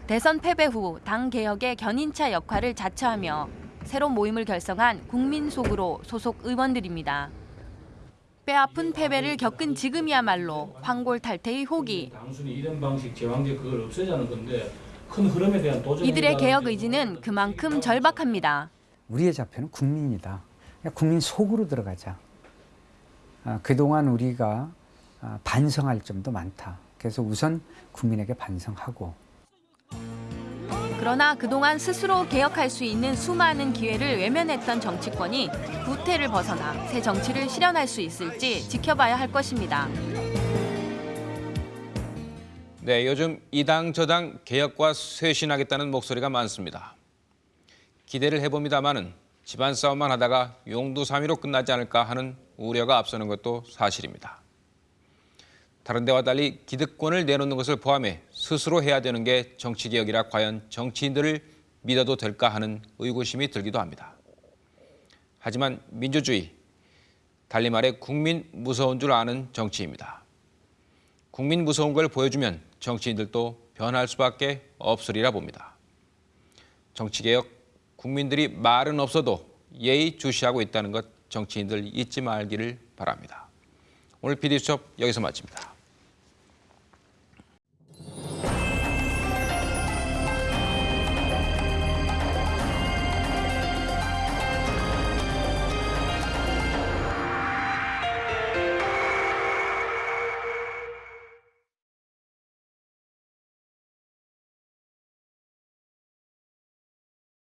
대선 패배 후 당 개혁의 견인차 역할을 자처하며 새로 모임을 결성한 국민 속으로 소속 의원들입니다. 뼈아픈 패배를 겪은 지금이야말로 황골탈퇴의 호기. 단순히 이런 방식 제왕제 그걸 없애자는 건데 큰 흐름에 대한 도전. 이들의 개혁 의지는 그만큼 절박합니다. 우리의 좌표는 국민이다. 그냥 국민 속으로 들어가자. 아, 그동안 우리가 아, 반성할 점도 많다. 그래서 우선 국민에게 반성하고 그러나 그동안 스스로 개혁할 수 있는 수많은 기회를 외면했던 정치권이 구태를 벗어나 새 정치를 실현할 수 있을지 지켜봐야 할 것입니다. 네, 요즘 이 당 저 당 개혁과 쇄신하겠다는 목소리가 많습니다. 기대를 해봅니다마는 집안 싸움만 하다가 용두사미로 끝나지 않을까 하는 우려가 앞서는 것도 사실입니다. 다른 데와 달리 기득권을 내놓는 것을 포함해 스스로 해야 되는 게 정치개혁이라 과연 정치인들을 믿어도 될까 하는 의구심이 들기도 합니다. 하지만 민주주의, 달리 말해 국민 무서운 줄 아는 정치입니다. 국민 무서운 걸 보여주면 정치인들도 변할 수밖에 없으리라 봅니다. 정치개혁, 국민들이 말은 없어도 예의 주시하고 있다는 것 정치인들 잊지 말기를 바랍니다. 오늘 PD수첩 여기서 마칩니다.